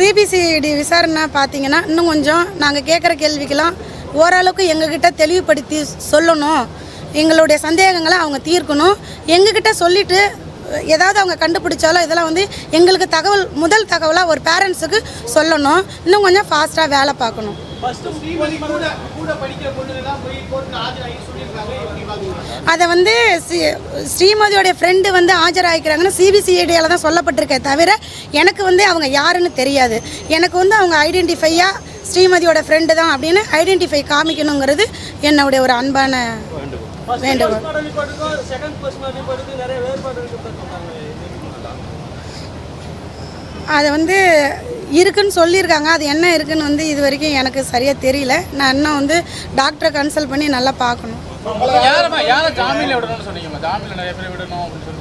CBCID விசாரணை பார்த்தீங்கன்னா இன்னும் கொஞ்சம் நாங்கள் கேட்குற கேள்விக்கெல்லாம் ஓரளவுக்கு எங்ககிட்ட தெளிவுபடுத்தி சொல்லணும். எங்களுடைய சந்தேகங்களை அவங்க தீர்க்கணும். எங்ககிட்ட சொல்லிட்டு ஏதாவது அவங்க கண்டுபிடிச்சாலும் இதெல்லாம் வந்து எங்களுக்கு தகவல் முதல் தகவலாக ஒரு பேரண்ட்ஸுக்கு சொல்லணும். இன்னும் கொஞ்சம் ஃபாஸ்ட்டாக வேலை பார்க்கணும். அதை வந்து ஸ்ரீமதியோடைய ஃப்ரெண்டு வந்து ஆஜராகிக்கிறாங்கன்னு சிபிசிஐடியால் தான் சொல்லப்பட்டிருக்கே தவிர எனக்கு வந்து அவங்க யாருன்னு தெரியாது. எனக்கு வந்து அவங்க ஐடென்டிஃபையாக ஸ்ரீமதியோட ஃப்ரெண்டு தான் அப்படின்னு ஐடென்டிஃபை காமிக்கணுங்கிறது என்னுடைய ஒரு அன்பான வேண்டுகோள். அதை வந்து இருக்குன்னு சொல்லியிருக்காங்க. அது என்ன இருக்குன்னு வந்து இது வரைக்கும் எனக்கு சரியாக தெரியல. நான் இன்னும் வந்து டாக்டரை கன்சல்ட் பண்ணி நல்லா பார்க்கணும். யாரம்மா யாரை ஜாமீன்ல விடணும்னு சொன்னீங்கம்மா ஜாமீன்ல நிறைய பேர் விடணும் அப்படின்னு சொல்லி.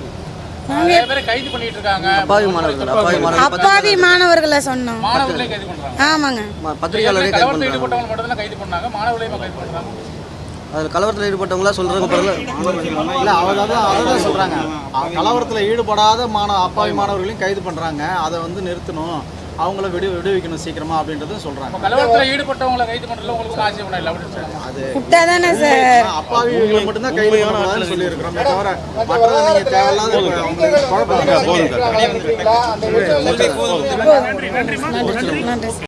நிறைய பேரை கைது பண்ணிட்டு இருக்காங்க அப்பாவி மாணவர்கள் சொன்னோம். மாணவர்களையும் கைது பண்றாங்க. ஆமாங்க. ம- பத்திரிகையாளரே கைது கலவரத்தில் பண்ணுறாங்க ஈடுபட்டவங்க மட்டும் தான் கைது பண்ணாங்க? மாணவர்களையும் கைது பண்றாங்க. அதில் கலவரத்தில் ஈடுபட்டவங்களா சொல்கிறாங்க பிறகு இல்ல அவர் அதான் அ- கலவரத்துல ஈடுபடாத மாணவ அப்பாவி மாணவர்களையும் கைது பண்றாங்க. அதை வந்து நிறுத்தணும். அவங்கள விடு விடுவிக்கணும் சீக்கிரமா அப்படின்றதும் சொல்றாங்க. கலவரத்தில் ஈடுபட்டவங்களை கைது பண்றதுல உங்களுக்கு ஆட்சேபம் இல்லை அப்படின்னு சொல்றாங்க. அது தானே சார்? அப்பாவிகளை மட்டும்தான் கைது பண்ணக்கூடாதுன்னு சொல்லி இருக்கிறோம் தவிர மற்றதை நீங்க தேவையில்லாத அவங்களுக்கு குழப்பத்தை நன்றி.